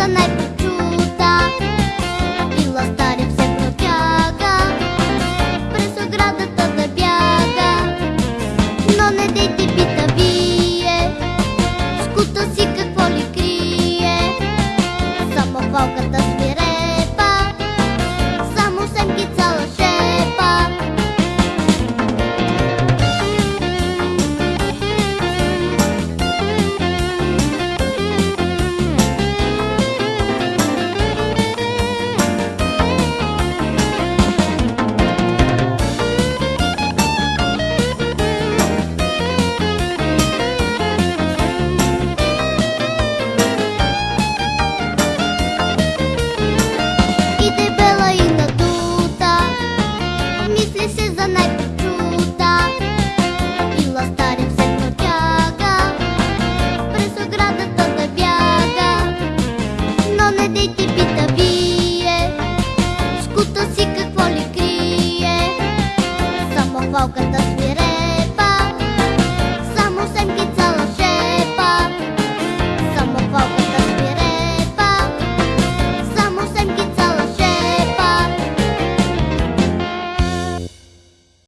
за най-прочута И ластаря все протяга През оградата да бяга. Но не дейте пита вие Скута си какво ли крие. Само палката I'll get the